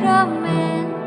sacrament